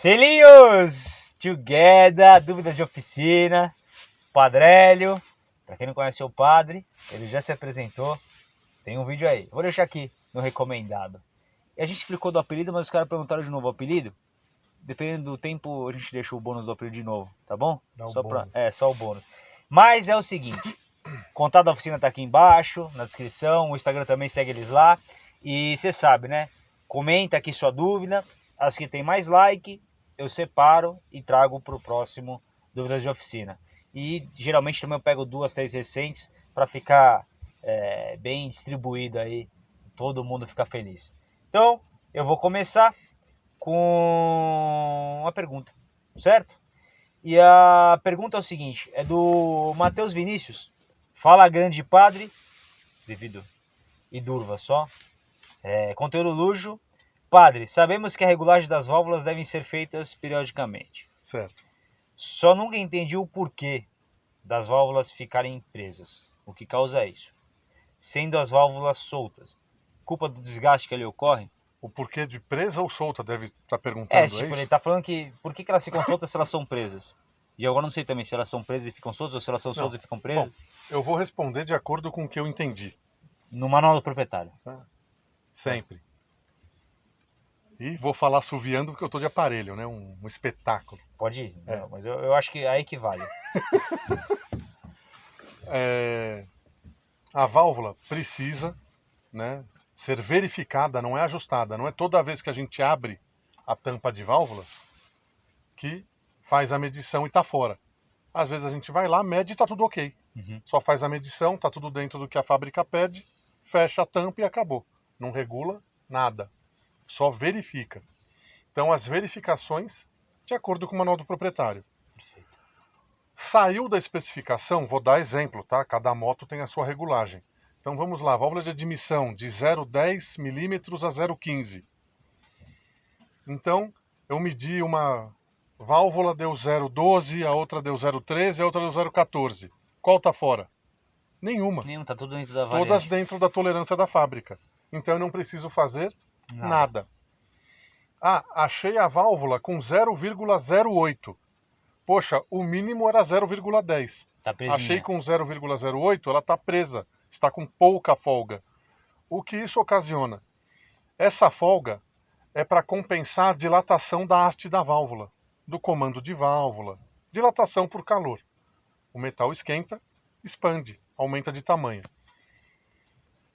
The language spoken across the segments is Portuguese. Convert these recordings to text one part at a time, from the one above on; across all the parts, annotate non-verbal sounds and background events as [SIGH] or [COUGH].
Filhinhos, together, dúvidas de oficina, Padrélio, para quem não conhece o padre, ele já se apresentou, tem um vídeo aí, vou deixar aqui no recomendado. E a gente explicou do apelido, mas os caras perguntaram de novo o apelido, dependendo do tempo a gente deixa o bônus do apelido de novo, tá bom? Dá só. Pra, é, só o bônus. Mas é o seguinte, contato da oficina tá aqui embaixo, na descrição, o Instagram também segue eles lá, e você sabe, né? Comenta aqui sua dúvida, as que tem mais like, eu separo e trago para o próximo Dúvidas de Oficina. E geralmente também eu pego duas, três recentes para ficar é, bem distribuído aí, todo mundo ficar feliz. Então, eu vou começar com uma pergunta, certo? E a pergunta é o seguinte, é do Matheus Vinícius. Fala grande padre, devido e durva só. É, conteúdo luxo. Padre, sabemos que a regulagem das válvulas devem ser feitas periodicamente. Certo. Só nunca entendi o porquê das válvulas ficarem presas. O que causa isso? Sendo as válvulas soltas. Culpa do desgaste que ali ocorre? O porquê de presa ou solta deve estar perguntando, É, é, tipo, isso? ele tá falando que por que, que elas ficam soltas se elas são presas? E agora não sei também se elas são presas e ficam soltas ou se elas são Não. soltas e ficam presas. Eu vou responder de acordo com o que eu entendi, No manual do proprietário. sempre. E vou falar suviando porque eu tô de aparelho, né? Um, um espetáculo. Pode ir, É. Não, mas eu, eu acho que aí que vale. [LAUGHS] É, a válvula precisa né, ser verificada, não é ajustada. Não é toda vez que a gente abre a tampa de válvulas que faz a medição e está fora. Às vezes a gente vai lá, mede e está tudo ok. Uhum. Só faz a medição, está tudo dentro do que a fábrica pede, fecha a tampa e acabou. Não regula nada. Só verifica. Então as verificações de acordo com o manual do proprietário. Perfeito. Saiu da especificação, vou dar exemplo, tá? Cada moto tem a sua regulagem. Então vamos lá, válvula de admissão de 0,10 milímetros a 0,15. Então eu medi uma válvula deu 0,12, a outra deu 0,13, a outra deu 0,14. Qual tá fora? Nenhuma. Nenhum, tá tudo dentro da Todas variante. dentro da tolerância da fábrica. Então eu não preciso fazer nada. Ah, achei a válvula com 0,08. Poxa, o mínimo era 0,10. Tá presinha. Achei com 0,08, ela está presa, está com pouca folga. O que isso ocasiona? Essa folga é para compensar a dilatação da haste da válvula, do comando de válvula, dilatação por calor. O metal esquenta, expande, aumenta de tamanho.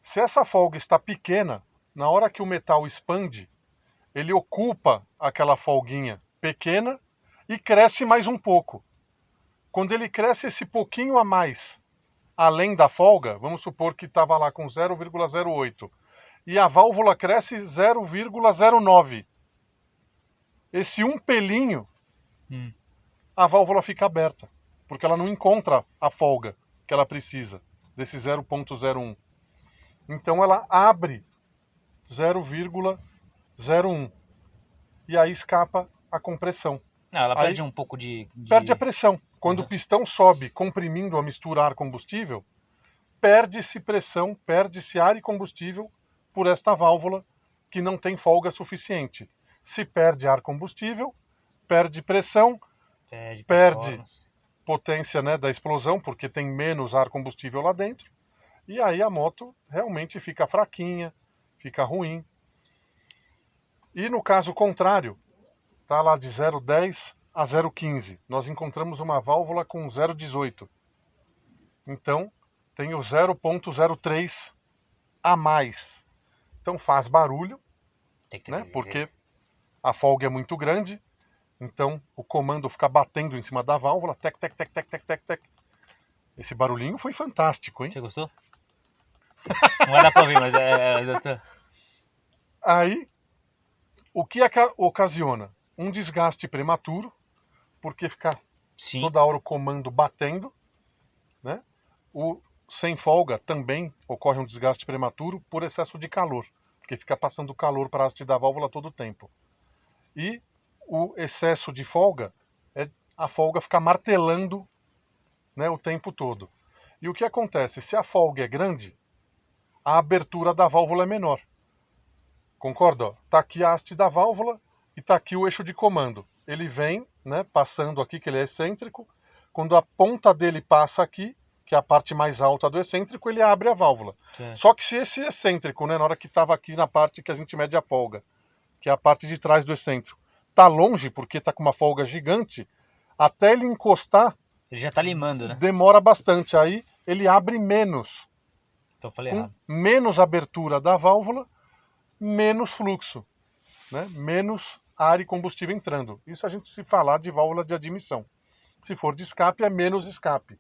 Se essa folga está pequena, na hora que o metal expande, ele ocupa aquela folguinha pequena e cresce mais um pouco. Quando ele cresce esse pouquinho a mais, além da folga, vamos supor que estava lá com 0,08 e a válvula cresce 0,09. Esse um pelinho, Hum. a válvula fica aberta, porque ela não encontra a folga que ela precisa desse 0,01. Então ela abre 0,01 e aí escapa a compressão. Não, ela Aí- perde um pouco de. de- Perde a pressão. Quando Uhum. o pistão sobe comprimindo a mistura ar-combustível, perde-se pressão, perde-se ar e combustível por esta válvula que não tem folga suficiente. Se perde ar-combustível, perde pressão, Perde. perde. potência né, da explosão, porque tem menos ar-combustível lá dentro, e aí a moto realmente fica fraquinha, fica ruim. E no caso contrário, tá lá de 0,10 a 0,15. Nós encontramos uma válvula com 0,18. Então, tem o 0,03 a mais. Então faz barulho, né? Porque a folga é muito grande, então o comando fica batendo em cima da válvula, tec, tec, tec, tec, tec, tec, tec. Esse barulhinho foi fantástico, hein? Você gostou? [LAUGHS] Não vai dar pra ouvir, mas é. é- eu tô- Aí, o que ocasiona? Um desgaste prematuro, porque fica Sim. toda hora o comando batendo, né? O sem folga também ocorre um desgaste prematuro por excesso de calor, porque fica passando calor para a haste da válvula todo o tempo. E o excesso de folga é a folga ficar martelando né, o tempo todo. E o que acontece? Se a folga é grande, a abertura da válvula é menor. Concorda? Está aqui a haste da válvula, e está aqui o eixo de comando. Ele vem, né, passando aqui, que ele é excêntrico. Quando a ponta dele passa aqui, que é a parte mais alta do excêntrico, ele abre a válvula. Sim. Só que se esse excêntrico, né, na hora que estava aqui na parte que a gente mede a folga, que é a parte de trás do excêntrico, tá longe porque tá com uma folga gigante, até ele encostar Ele já tá limando, né? demora bastante. Aí ele abre menos. Então eu falei errado. menos abertura da válvula, menos fluxo, né? menos ar e combustível entrando. Isso a gente se falar de válvula de admissão. Se for de escape, é menos escape.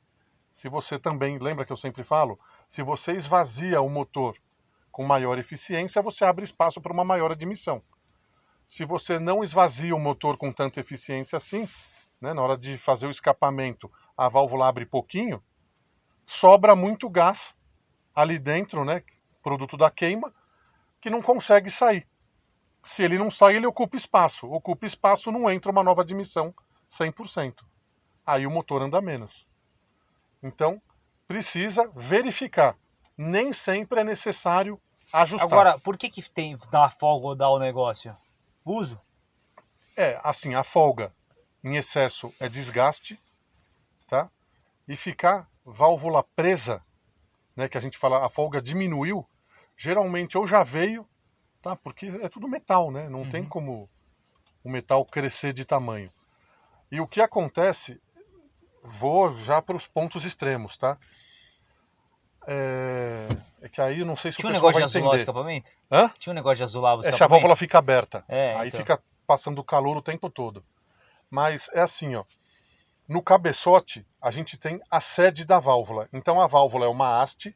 Se você também, lembra que eu sempre falo, se você esvazia o motor com maior eficiência, você abre espaço para uma maior admissão. Se você não esvazia o motor com tanta eficiência assim, né, na hora de fazer o escapamento, a válvula abre pouquinho, sobra muito gás ali dentro, né, produto da queima, que não consegue sair. Se ele não sai, ele ocupa espaço. Ocupa espaço, não entra uma nova admissão 100%. Aí o motor anda menos. Então, precisa verificar. Nem sempre é necessário ajustar. Agora, por que que tem dar folga ou dar o negócio? Uso? É, assim, a folga em excesso é desgaste, tá? E ficar válvula presa, né, que a gente fala, a folga diminuiu, geralmente ou já veio, tá? Porque é tudo metal, né? Não tem Uhum. como o metal crescer de tamanho. E o que acontece, vou já para os pontos extremos, tá? É, é que aí não sei se Tinha um o pessoal negócio de azular o escapamento? Hã? Tinha um negócio de azular o escapamento? Essa válvula fica aberta. É, Aí então. fica passando calor o tempo todo. Mas é assim, ó. No cabeçote, a gente tem a sede da válvula. Então a válvula é uma haste,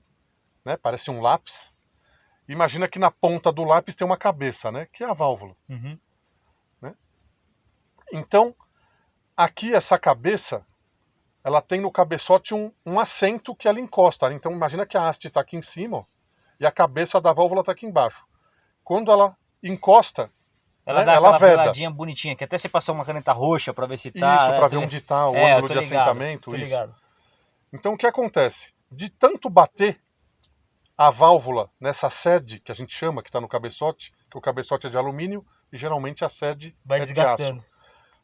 né? Parece um lápis. Imagina que na ponta do lápis tem uma cabeça, né? Que é a válvula. Uhum. Então, aqui essa cabeça, ela tem no cabeçote um, um assento que ela encosta. Então imagina que a haste está aqui em cima ó, e a cabeça da válvula está aqui embaixo. Quando ela encosta, Ela né, dá ela aquela veda. veladinha bonitinha, que até você passar uma caneta roxa pra ver se tá. isso, né? para Tô ver onde está o É, ângulo de ligado, assentamento, isso. ligado. Então o que acontece? De tanto bater a válvula nessa sede, que a gente chama, que está no cabeçote, que o cabeçote é de alumínio e geralmente a sede Vai é de aço.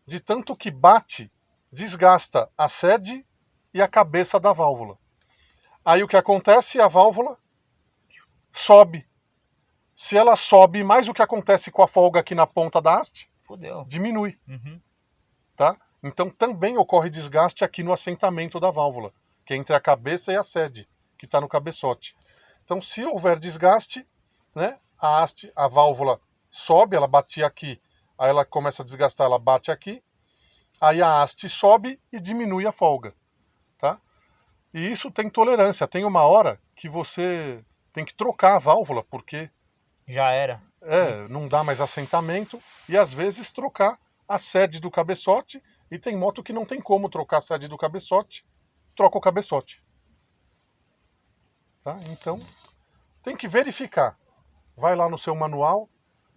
De tanto que bate, desgasta a sede e a cabeça da válvula. Aí o que acontece? A válvula sobe. Se ela sobe mais o que acontece com a folga aqui na ponta da haste, Fudeu. diminui. Uhum. tá? Então também ocorre desgaste aqui no assentamento da válvula, que é entre a cabeça e a sede, que está no cabeçote. Então, se houver desgaste, né, a haste, a válvula sobe, ela bate aqui, aí ela começa a desgastar, ela bate aqui, aí a haste sobe e diminui a folga, tá? E isso tem tolerância. Tem uma hora que você tem que trocar a válvula, porque Já era. é, não dá mais assentamento e às vezes trocar a sede do cabeçote e tem moto que não tem como trocar a sede do cabeçote, troca o cabeçote. Tá? Então, tem que verificar. Vai lá no seu manual,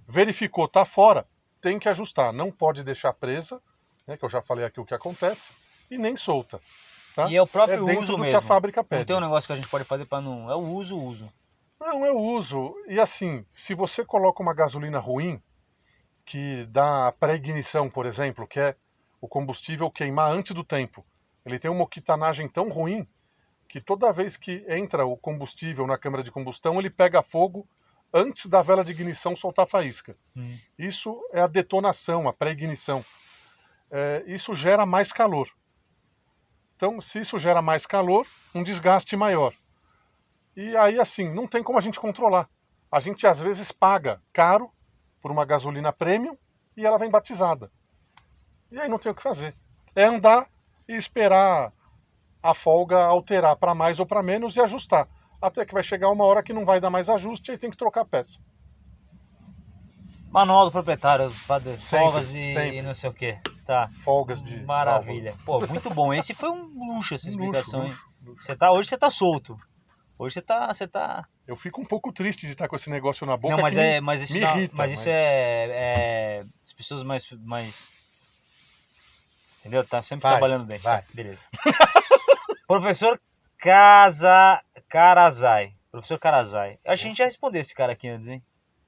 verificou, tá fora, tem que ajustar, não pode deixar presa, né, que eu já falei aqui o que acontece, e nem solta. Tá? E é o próprio é uso mesmo. que a fábrica Não pede. tem um negócio que a gente pode fazer pra não. É o uso, uso. Não, eu uso. E assim, se você coloca uma gasolina ruim, que dá pré-ignição, por exemplo, que é o combustível queimar antes do tempo, ele tem uma octanagem tão ruim que toda vez que entra o combustível na câmara de combustão, ele pega fogo antes da vela de ignição soltar faísca. Hum. Isso é a detonação, a pré-ignição. É, isso gera mais calor. Então, se isso gera mais calor, um desgaste maior. E aí, assim, não tem como a gente controlar. A gente às vezes paga caro por uma gasolina premium e ela vem batizada. E aí não tem o que fazer. É andar e esperar a folga alterar para mais ou para menos e ajustar. Até que vai chegar uma hora que não vai dar mais ajuste e tem que trocar a peça. Manual do proprietário, padre, Sempre, folgas e, sempre. e não sei o que. Tá. Folgas de. Maravilha. Pô, muito bom. Esse foi um luxo essa [LAUGHS] explicação, luxo, luxo. Você tá, hoje você tá solto. Hoje você tá. Você tá. Eu fico um pouco triste de estar com esse negócio na boca. não, mas é. Mas isso, não- irrita, mas isso mas- é, é. As pessoas mais. mais... Entendeu? Tá sempre Vai, trabalhando bem. vai. Beleza. [LAUGHS] Professor Casa... Carazai. Professor Carazai. Acho que a gente já respondeu esse cara aqui antes, hein?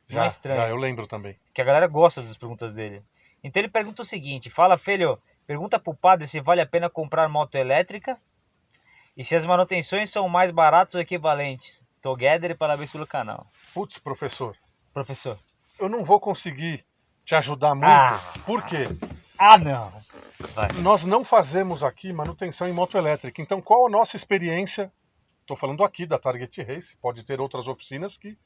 Não Já, é estranho. já, eu lembro também. Que a galera gosta das perguntas dele. Então ele pergunta o seguinte: fala, filho, pergunta pro padre se vale a pena comprar moto elétrica e se as manutenções são mais baratas ou equivalentes. Together e parabéns pelo canal. Putz, professor, Professor. eu não vou conseguir te ajudar muito. Ah. Por quê? Ah, não. Vai. Nós não fazemos aqui manutenção em moto elétrica. Então, qual a nossa experiência? Estou falando aqui da Target Race. Pode ter outras oficinas que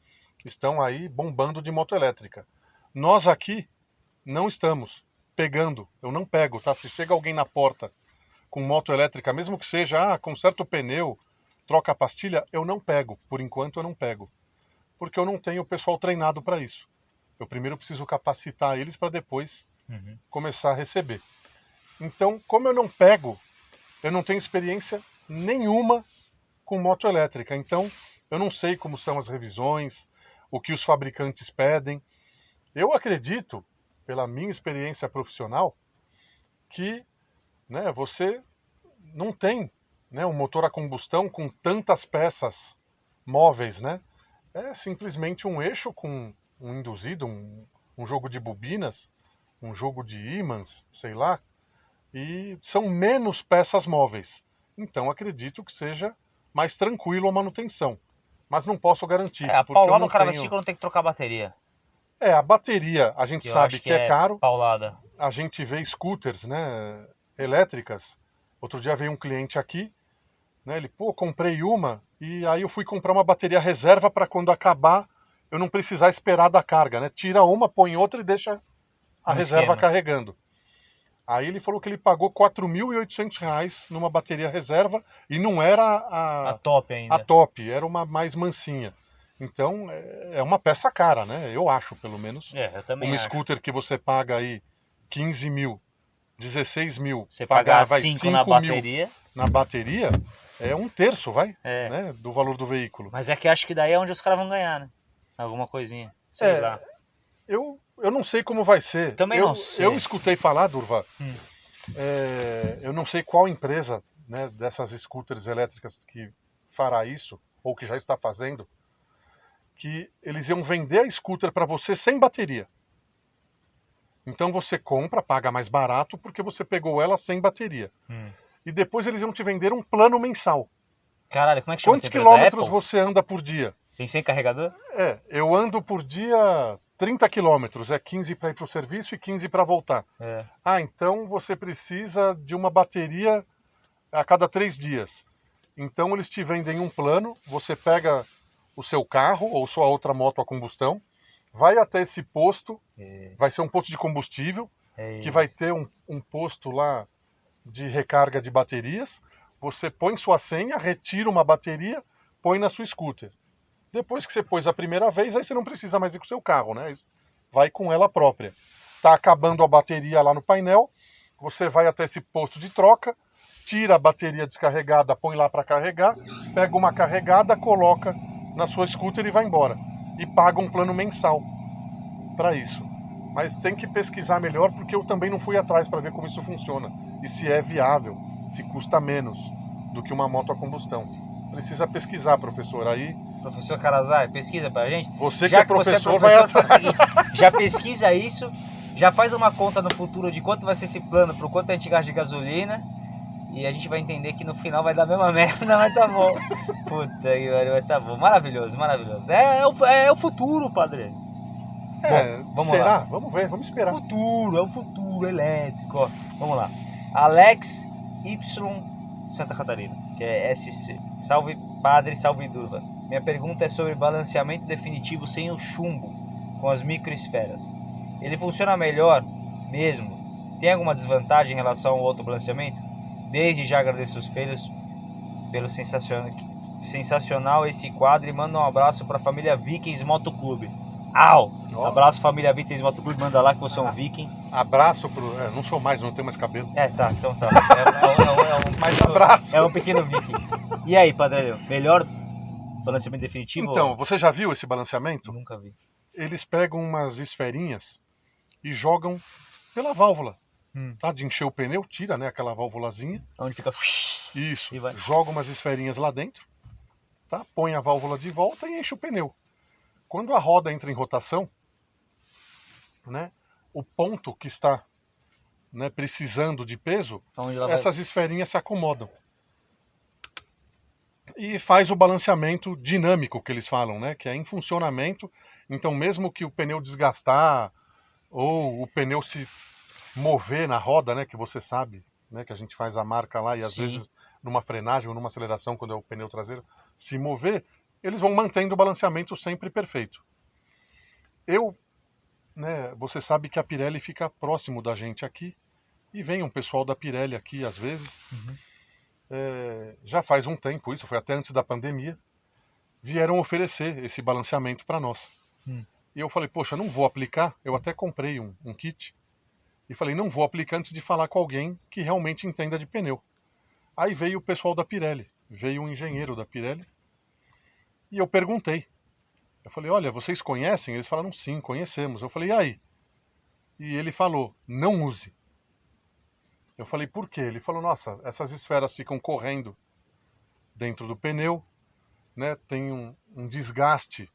estão aí bombando de moto elétrica. Nós aqui não estamos pegando. Eu não pego, tá? Se chega alguém na porta com moto elétrica, mesmo que seja, ah, conserta o pneu, troca a pastilha, eu não pego. Por enquanto, eu não pego. Porque eu não tenho pessoal treinado para isso. Eu primeiro preciso capacitar eles para depois Uhum. começar a receber. Então, como eu não pego, eu não tenho experiência nenhuma com moto elétrica. Então, eu não sei como são as revisões, o que os fabricantes pedem. Eu acredito, pela minha experiência profissional, que né, você não tem né, um motor a combustão com tantas peças móveis, né? É simplesmente um eixo com um induzido, um, um jogo de bobinas, um jogo de ímãs, sei lá, e são menos peças móveis. Então acredito que seja mais tranquilo a manutenção. Mas não posso garantir. É, a paulada não o cara tenho... quando tem que trocar a bateria. É, a bateria a gente que sabe acho que, é caro. Paulada. A gente vê scooters, né, elétricas. Outro dia veio um cliente aqui, né, ele, pô, comprei uma e aí eu fui comprar uma bateria reserva para quando acabar eu não precisar esperar da carga, né? Tira uma, põe outra e deixa a Um reserva esquema. carregando. Aí ele falou que ele pagou 4.800 reais numa bateria reserva e não era a, A top ainda. a top, era uma mais mansinha. Então é é uma peça cara, né? Eu acho, pelo menos. É, eu também Um acho. scooter que você paga aí 15 mil, 16 mil, Você pagar pagar vai 5 5 na bateria. na bateria, é um terço, vai, É. né? Do valor do veículo. Mas é que acho que daí é onde os caras vão ganhar, né? Alguma coisinha. Sei É, lá. Eu, eu não sei como vai ser. Também eu, não sei. Eu escutei falar, Durva, Hum. é, eu não sei qual empresa né, dessas scooters elétricas que fará isso, ou que já está fazendo, que eles iam vender a scooter para você sem bateria. Então você compra, paga mais barato, porque você pegou ela sem bateria. Hum. E depois eles iam te vender um plano mensal. Caralho, como é que chama Quantos quilômetros você anda por dia? Tem 100 carregador? É, eu ando por dia 30 quilômetros, é 15 para ir para o serviço e 15 para voltar. É. Ah, então você precisa de uma bateria a cada três dias. Então eles te vendem um plano, você pega o seu carro ou sua outra moto a combustão, vai até esse posto, É, vai ser um posto de combustível, é que vai ter um, um posto lá de recarga de baterias. Você põe sua senha, retira uma bateria, põe na sua scooter. Depois que você pôs a primeira vez, aí você não precisa mais ir com o seu carro, né? Vai com ela própria. Tá acabando a bateria lá no painel, você vai até esse posto de troca, tira a bateria descarregada, põe lá para carregar, pega uma carregada, coloca na sua scooter e vai embora. E paga um plano mensal para isso. Mas tem que pesquisar melhor porque eu também não fui atrás para ver como isso funciona e se é viável, se custa menos do que uma moto a combustão. Precisa pesquisar, professor. Aí Professor Carazai, pesquisa pra gente. você Já que é que é professor, vai professor, atrás. faz o seguinte, já pesquisa isso, já faz uma conta no futuro de quanto vai ser esse plano, pro quanto a gente gasta de gasolina, e a gente vai entender que no final vai dar a mesma [LAUGHS] merda, mas tá bom. Puta que pariu, mas tá bom. Maravilhoso, maravilhoso. É, é, o, é o futuro, padre. É, Bom, vamos será? lá. Vamos ver, vamos esperar. Futuro, é o futuro elétrico. Ó, vamos lá. Alex Y Santa Catarina, que é SC. Salve padre, salve Durva. Minha pergunta é sobre balanceamento definitivo sem o chumbo, com as microesferas. Ele funciona melhor mesmo? Tem alguma desvantagem em relação ao outro balanceamento? Desde já agradeço os filhos pelo sensacional, sensacional esse quadro e manda um abraço para a família Vikings Motoclube. Au! Ó. Abraço família Vikings Motoclube, manda lá que você é um viking. Abraço pro. é, não sou mais, não tenho mais cabelo. É, tá, então tá. É, é, é, é um, [LAUGHS] Mas pequeno- abraço. É um pequeno viking. E aí, Padre, melhor balanceamento definitivo? Então, você já viu esse balanceamento? Nunca vi. Eles pegam umas esferinhas e jogam pela válvula. Hum. Tá? De encher o pneu, tira né, aquela válvulazinha. Onde fica. Isso. Joga umas esferinhas lá dentro, tá? Põe a válvula de volta e enche o pneu. Quando a roda entra em rotação, né? O ponto que está né, precisando de peso, essas esferinhas se acomodam. E faz o balanceamento dinâmico que eles falam, né? Que é em funcionamento. Então, mesmo que o pneu desgastar ou o pneu se mover na roda, né? Que você sabe, né? Que a gente faz a marca lá e às Sim. vezes numa frenagem ou numa aceleração, quando é o pneu traseiro, se mover, eles vão mantendo o balanceamento sempre perfeito. Eu, né? Você sabe que a Pirelli fica próximo da gente aqui e vem um pessoal da Pirelli aqui às vezes. Uhum. É, já faz um tempo, isso foi até antes da pandemia, vieram oferecer esse balanceamento para nós. Hum. E eu falei, poxa, não vou aplicar. Eu até comprei um, um kit e falei, não vou aplicar antes de falar com alguém que realmente entenda de pneu. Aí veio o pessoal da Pirelli, veio um engenheiro da Pirelli e eu perguntei. Eu falei, olha, vocês conhecem? Eles falaram, sim, conhecemos. Eu falei, e aí? E ele falou, não use. Eu falei, por quê? Ele falou, nossa, essas esferas ficam correndo dentro do pneu, né? Tem um, um desgaste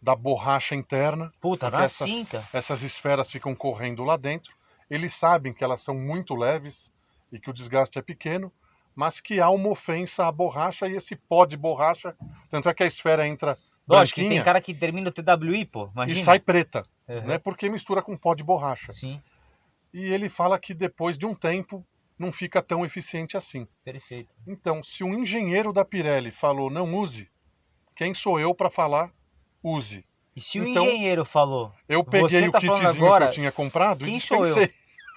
da borracha interna. Puta, na essas- cinta. Essas esferas ficam correndo lá dentro. Eles sabem que elas são muito leves e que o desgaste é pequeno, mas que há uma ofensa à borracha e esse pó de borracha, tanto é que a esfera entra Lógico que tem cara que termina o TWI, pô. Imagina. e sai preta, Uhum. né? Porque mistura com pó de borracha. Sim, E ele fala que depois de um tempo não fica tão eficiente assim. perfeito. Então, se um engenheiro da Pirelli falou não use, quem sou eu para falar use? E se o Então, engenheiro falou, Eu peguei o tá falando kitzinho agora, que eu tinha comprado e quem sou eu? dispensei.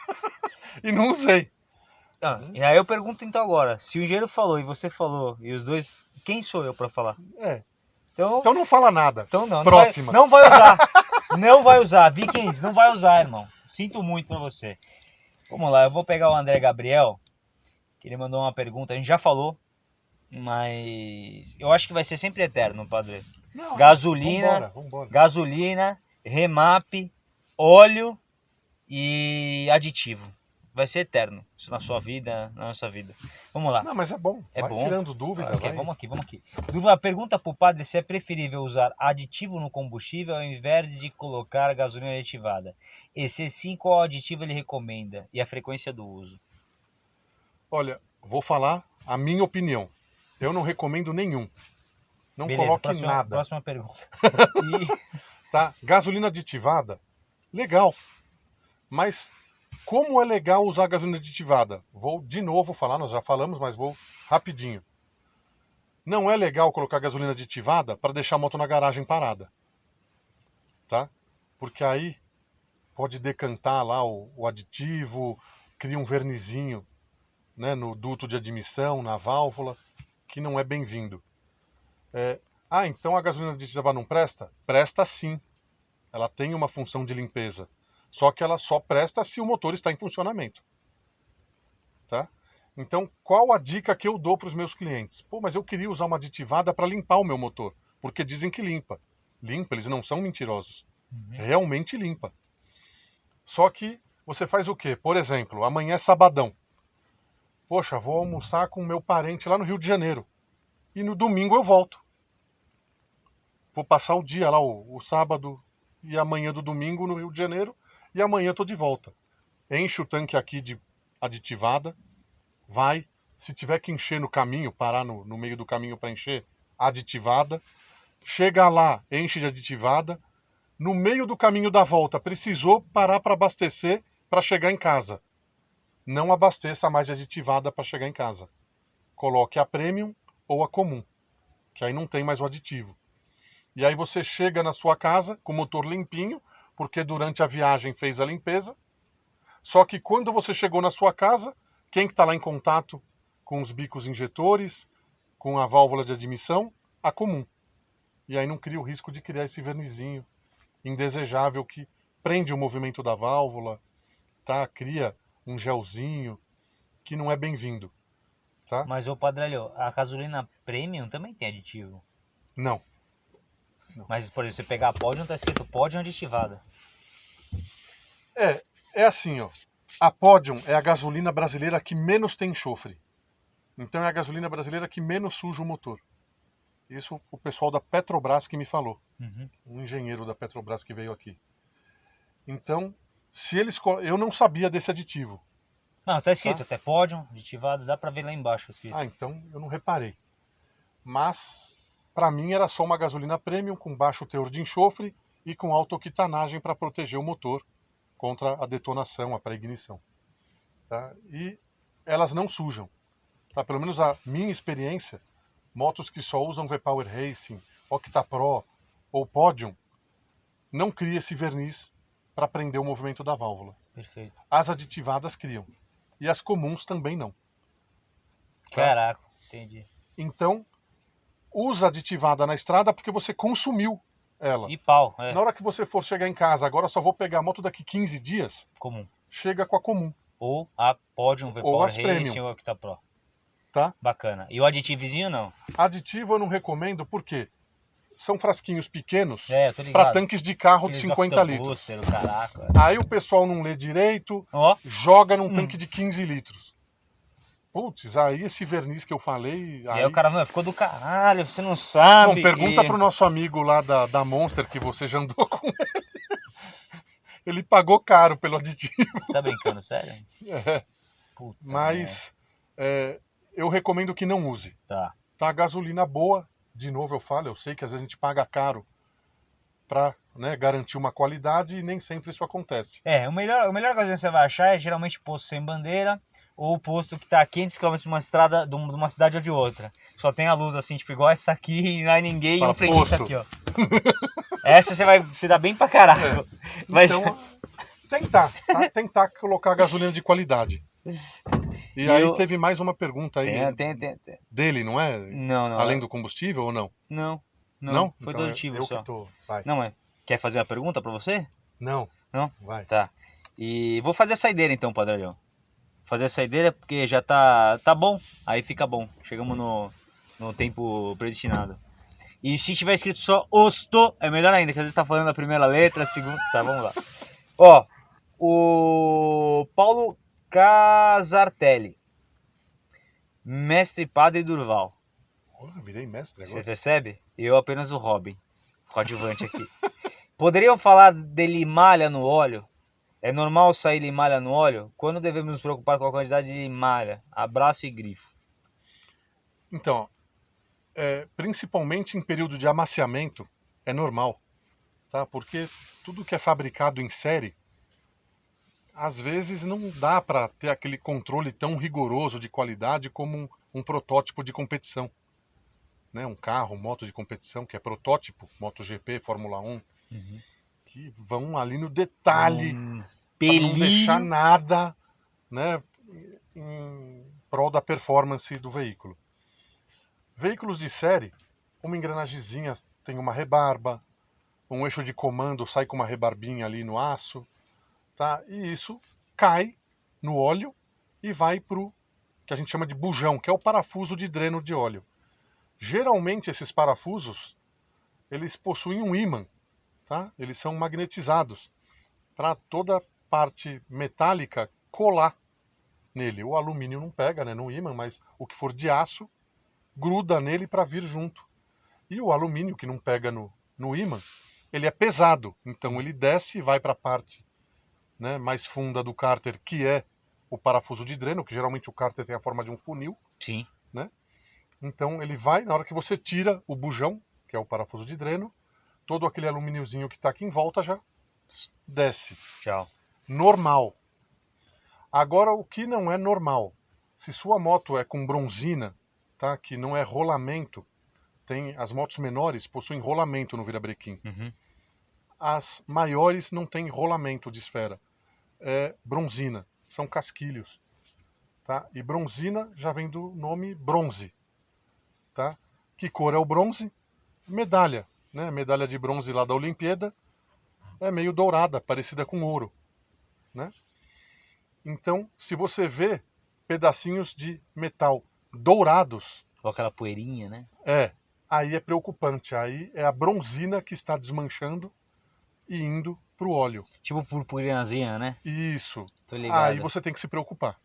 [LAUGHS] e não usei. Ah, e aí eu pergunto então agora, se o engenheiro falou e você falou, e os dois, quem sou eu pra falar? É. Então, Então não fala nada. então não, próxima. Não vai, não vai usar. [LAUGHS] não vai usar. Vikings, não vai usar, irmão. Sinto muito pra você. Vamos lá, eu vou pegar o André Gabriel, que ele mandou uma pergunta, a gente já falou, mas eu acho que vai ser sempre eterno, padre. Não, Gasolina, Vambora, vambora. gasolina, remap, óleo e aditivo. Vai ser eterno. Isso na sua vida, na nossa vida. Vamos lá. Não, mas é bom. É vai bom. tirando dúvida. Ok, vai. vamos aqui, vamos aqui. Dúvida, pergunta pro padre se é preferível usar aditivo no combustível ao invés de colocar gasolina aditivada. E se sim, qual aditivo ele recomenda e a frequência do uso? Olha, vou falar a minha opinião. Eu não recomendo nenhum. Não Beleza, coloque próxima, nada. próxima pergunta. [LAUGHS] E- Tá? Gasolina aditivada, legal. Mas como é legal usar gasolina aditivada? Vou de novo falar, nós já falamos, mas vou rapidinho. Não é legal colocar gasolina aditivada para deixar a moto na garagem parada. Tá? Porque aí pode decantar lá o, o aditivo, cria um vernizinho né, no duto de admissão, na válvula, que não é bem-vindo. É, ah, então a gasolina aditiva não presta? Presta sim. Ela tem uma função de limpeza. Só que ela só presta se o motor está em funcionamento. Tá? Então, qual a dica que eu dou para os meus clientes? Pô, mas eu queria usar uma aditivada para limpar o meu motor, porque dizem que limpa. Limpa, eles não são mentirosos. Uhum. Realmente limpa. Só que você faz o quê? Por exemplo, amanhã é sabadão. Poxa, vou almoçar com meu parente lá no Rio de Janeiro. E no domingo eu volto. Vou passar o dia lá, o, o sábado e amanhã do domingo no Rio de Janeiro. E amanhã estou de volta. Enche o tanque aqui de aditivada. Vai. Se tiver que encher no caminho, parar no, no meio do caminho para encher, aditivada. Chega lá, enche de aditivada. No meio do caminho da volta, precisou parar para abastecer para chegar em casa. Não abasteça mais de aditivada para chegar em casa. Coloque a premium ou a comum, que aí não tem mais o aditivo. E aí você chega na sua casa com o motor limpinho, porque durante a viagem fez a limpeza. Só que quando você chegou na sua casa, quem que está lá em contato com os bicos injetores, com a válvula de admissão? A comum. E aí não cria o risco de criar esse vernizinho indesejável que prende o movimento da válvula, tá? Cria um gelzinho que não é bem-vindo, tá? Mas, ô Padrelho, a gasolina premium também tem aditivo. Não. Mas, por exemplo, você pegar a Podium, tá escrito Podium aditivada. É, é assim, ó. A Podium é a gasolina brasileira que menos tem enxofre. Então é a gasolina brasileira que menos suja o motor. Isso o pessoal da Petrobras que me falou. Uhum. um engenheiro da Petrobras que veio aqui. Então, se eles eu não sabia desse aditivo. Não, tá escrito até pódio, aditivado, dá pra ver lá embaixo escrito. Ah, então eu não reparei. Mas, para mim, era só uma gasolina premium com baixo teor de enxofre e com autoquitanagem para proteger o motor contra a detonação, a pré-ignição. Tá? E elas não sujam. Tá? Pelo menos a minha experiência, motos que só usam V-Power Racing, Octa Pro ou Podium, não cria esse verniz para prender o movimento da válvula. Perfeito. As aditivadas criam. E as comuns também não. Caraca, entendi. Então, usa aditivada na estrada porque você consumiu ela. E pau, é Na hora que você for chegar em casa, agora só vou pegar a moto daqui 15 dias, comum. chega com a comum, Ou a Podium Ou V-Power as Racing Premium. ou a Octa Pro. tá? Bacana. E o aditivozinho não? Aditivo eu não recomendo porque são frasquinhos pequenos É, para tanques de carro de Aqueles 50 Octa litros. Booster, o caraca. Aí o pessoal não lê direito, Ó, joga num Hum. tanque de 15 litros. Putz, aí esse verniz que eu falei. e Aí... aí o cara, mano, ficou do caralho, você não sabe. Bom, pergunta e... pro nosso amigo lá da, da Monster que você já andou [LAUGHS] com ele. Ele pagou caro pelo aditivo. Você tá brincando, sério? [LAUGHS] É, Puta mas é, eu recomendo que não use. Tá. Tá, gasolina boa, de novo eu falo, eu sei que às vezes a gente paga caro para né, garantir uma qualidade e nem sempre isso acontece. É, o melhor, o melhor gasolina que você vai achar é geralmente posto sem bandeira ou posto que tá a 500 km de uma estrada, de um- uma cidade ou de outra. Só tem a luz assim, tipo igual essa aqui e não é ninguém e Fala, um preguiça posto. aqui, ó. Essa você vai se dar bem pra caralho. Mas Então, tentar, tá? tentar colocar gasolina de qualidade. E E aí eu- teve mais uma pergunta aí tem, tem, tem, dele, não é? Não, não. Além do combustível ou não? Não, não. Foi Então, do aditivo eu só. Que tô... Não, é. Quer fazer uma pergunta pra você? Não. Não? Vai. Tá. E vou fazer a saideira então, Padrão. Fazer a saideira porque já tá, tá bom. Aí fica bom. Chegamos no, no tempo predestinado. E se tiver escrito só Osto, é melhor ainda, que às vezes tá falando a primeira letra, a segunda. Tá, vamos lá. Ó, o Paulo Casartelli. Mestre Padre Durval. Virei mestre Você agora. percebe? Eu apenas o Robin, coadjuvante aqui. Poderiam falar de limalha no óleo? É normal sair limalha no óleo? Quando devemos nos preocupar com a quantidade de limalha? Abraço e grifo. Então, é, principalmente em período de amaciamento, é normal, tá? Porque tudo que é fabricado em série, às vezes não dá para ter aquele controle tão rigoroso de qualidade como um, um protótipo de competição, né? Um carro, moto de competição que é protótipo, MotoGP, Fórmula 1, que vão ali no detalhe Um para não deixar nada, né, em prol da performance do veículo. Veículos de série, uma engrenagemzinha tem uma rebarba, um eixo de comando sai com uma rebarbinha ali no aço, tá? E isso cai no óleo e vai pro que a gente chama de bujão, que é o parafuso de dreno de óleo. Geralmente esses parafusos, eles possuem um ímã, tá? Eles são magnetizados para toda parte metálica colar nele. O alumínio não pega, né, no ímã, mas o que for de aço gruda nele para vir junto. E o alumínio que não pega no, no ímã, ele é pesado, então ele desce e vai para a parte né, mais funda do cárter, que é o parafuso de dreno, que geralmente o cárter tem a forma de um funil. Sim. Então ele vai, na hora que você tira o bujão, que é o parafuso de dreno, todo aquele alumíniozinho que está aqui em volta já desce. Tchau. Normal. Agora, o que não é normal? Se sua moto é com bronzina, tá? que não é rolamento, tem as motos menores possuem rolamento no virabrequim. Uhum. As maiores não têm rolamento de esfera. É bronzina, são casquilhos. Tá? E bronzina já vem do nome bronze. Tá? Que cor é o bronze? Medalha. Né? Medalha de bronze lá da Olimpíada é meio dourada, parecida com ouro. Né? Então, se você vê pedacinhos de metal dourados, Com aquela poeirinha, né? é, aí é preocupante. Aí é a bronzina que está desmanchando e indo para o óleo. Tipo purpurinazinha, né? Isso. Tô ligado. Aí você tem que se preocupar,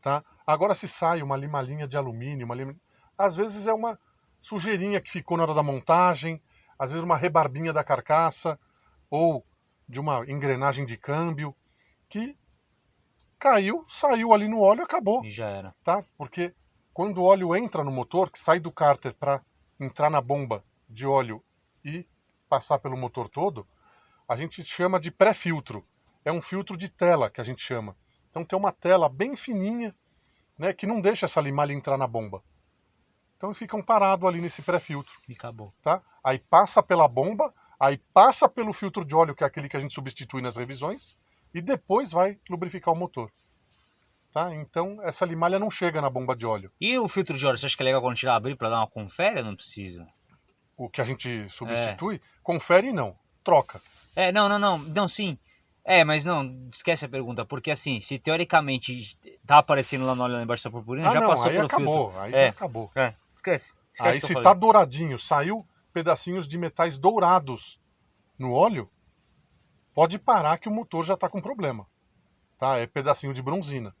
tá? Agora se sai uma limalinha de alumínio, uma lima... às vezes é uma sujeirinha que ficou na hora da montagem, às vezes uma rebarbinha da carcaça ou de uma engrenagem de câmbio que caiu, saiu ali no óleo, acabou, E já era. tá? Porque quando o óleo entra no motor, que sai do cárter para entrar na bomba de óleo e passar pelo motor todo, a gente chama de pré-filtro. É um filtro de tela que a gente chama. Então tem uma tela bem fininha, né, que não deixa essa limalha entrar na bomba. Então ficam parados ali nesse pré-filtro, E acabou. tá? Aí passa pela bomba, aí passa pelo filtro de óleo, que é aquele que a gente substitui nas revisões, e depois vai lubrificar o motor. Tá? Então essa limalha não chega na bomba de óleo. E o filtro de óleo, você acha que é legal quando tirar abrir para dar uma confere não precisa? O que a gente substitui, confere não, troca. É, não, não, não. Não, sim. É, mas não, esquece a pergunta, porque assim, se teoricamente tá aparecendo lá no óleo lá embaixo da purpurina, Ah, já não, passou aí pelo acabou, filtro. aí É. já acabou. Esquece. esquece Aí se falei. tá douradinho, saiu pedacinhos de metais dourados no óleo, pode parar que o motor já tá com problema. Tá? É pedacinho de bronzina.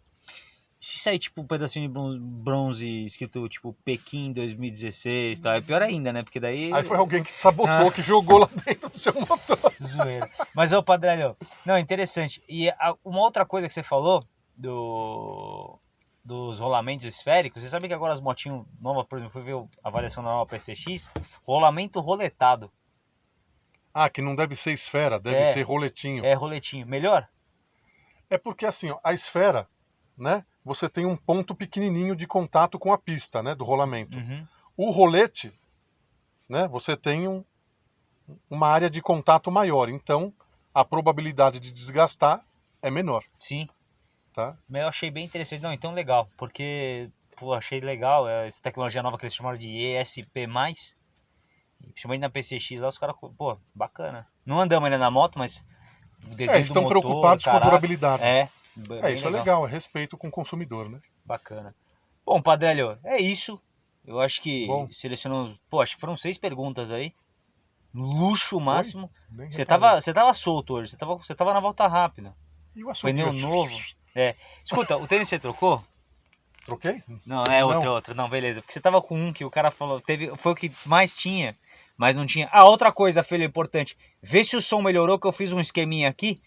Se sair tipo um pedacinho de bronze, bronze escrito tipo Pequim 2016 tal, é pior ainda, né? Porque daí. Aí foi alguém que te sabotou, Ah. que jogou lá dentro do seu motor. [LAUGHS] Zoeira. Mas, ô Padrelho, não, interessante. E a- uma outra coisa que você falou do, dos rolamentos esféricos, você sabe que agora as motinhas novas, por exemplo, fui ver a avaliação da nova PCX, rolamento roletado, Ah, que não deve ser esfera, deve É. ser roletinho. é roletinho. Melhor? É porque assim, ó, a esfera, né? Você tem um ponto pequenininho de contato com a pista, né? Do rolamento. Uhum. O rolete, né? Você tem um- uma área de contato maior, então a probabilidade de desgastar é menor, Sim, tá? mas eu achei bem interessante. Não, então legal, porque, pô, achei legal é, essa tecnologia nova que eles chamaram de ESP+, principalmente na PCX lá, os caras, pô, bacana. Não andamos ainda na moto, mas o desenho É, estão motor, preocupados com a caraca, durabilidade. É, É, isso é legal, é respeito com o consumidor, né? Bacana. Bom, Padrelho, é isso. Eu acho que Bom. selecionamos. Pô, acho que foram seis perguntas aí. Luxo máximo. Você tava, você tava solto hoje, você tava, você tava na volta rápida. E o açúcar? Pneu novo. Escuta, o tênis você trocou? Troquei? Não, é Não. outro, outro. Não, beleza. Porque você tava com um que o cara falou, teve, foi o que mais tinha, mas não tinha. Ah, outra coisa, filho, importante. Vê se o som melhorou, que eu fiz um esqueminha aqui.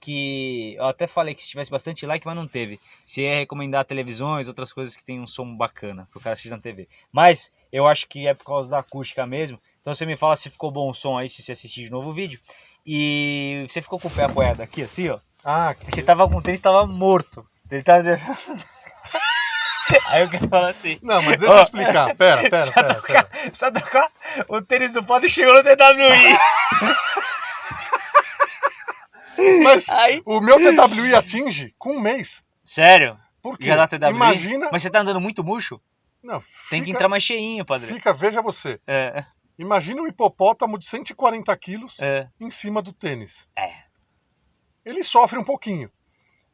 Que eu até falei que se tivesse bastante like, mas não teve. Se ia recomendar televisões, outras coisas que tem um som bacana pro cara assistir na TV. Mas eu acho que é por causa da acústica mesmo. Então você me fala se ficou bom o som aí, se você assistir de novo o vídeo. E você ficou com o pé apoiado aqui, assim, ó. Ah, que... Você tava com o tênis, tava morto. Ele tava. [LAUGHS] Aí eu quero falar assim. Não, mas deixa eu explicar. Pera, pera, pera, pera. Precisa trocar o tênis do pode chegou no TWI. [LAUGHS] Mas Aí. o meu TWI atinge com um mês. Sério? Por quê? Já dá TWI? Imagina. Mas você tá andando muito murcho? Não, Tem que fica- entrar mais cheinho, padre. Fica, veja você. É, Imagina um hipopótamo de 140 quilos é. em cima do tênis. É. Ele sofre um pouquinho.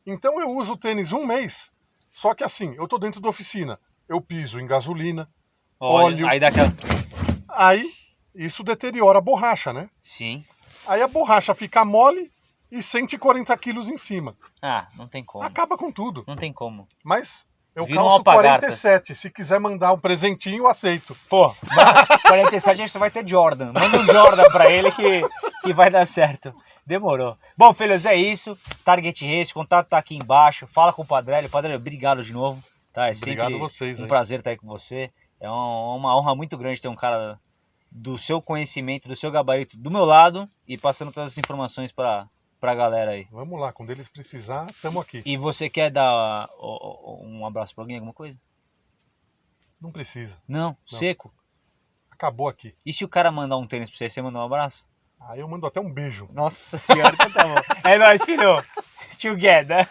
Então eu uso o tênis um mês. Só que assim, eu tô dentro da oficina. Eu piso em gasolina. Olha, Óleo. Aí dá aquela. Aí isso deteriora a borracha, né? Sim. Aí a borracha fica mole e 140 quilos em cima. Ah, não tem como. Acaba com tudo. Não tem como. Mas eu Vira um calço alpargatas. 47. Se quiser mandar um presentinho, eu aceito. Pô, 47 a gente só vai ter Jordan. Manda um Jordan pra ele que, que vai dar certo. Demorou. Bom, filhos, é isso. Target Race, contato tá aqui embaixo. Fala com o Padrelli. Padrelli, obrigado de novo. Tá, é Obrigado a vocês. um aí. prazer estar aí com você. É uma, honra muito grande ter um cara do seu conhecimento, do seu gabarito do meu lado e passando todas as informações pra, pra galera aí. Vamos lá, quando eles precisar, estamos aqui. E você quer dar um abraço pra alguém, alguma coisa? Não precisa. Não, seco. Acabou aqui. E se o cara mandar um tênis pra você, você manda um abraço? Aí eu mando até um beijo. Nossa senhora, então tá bom. É nóis, filho. [LAUGHS] Together.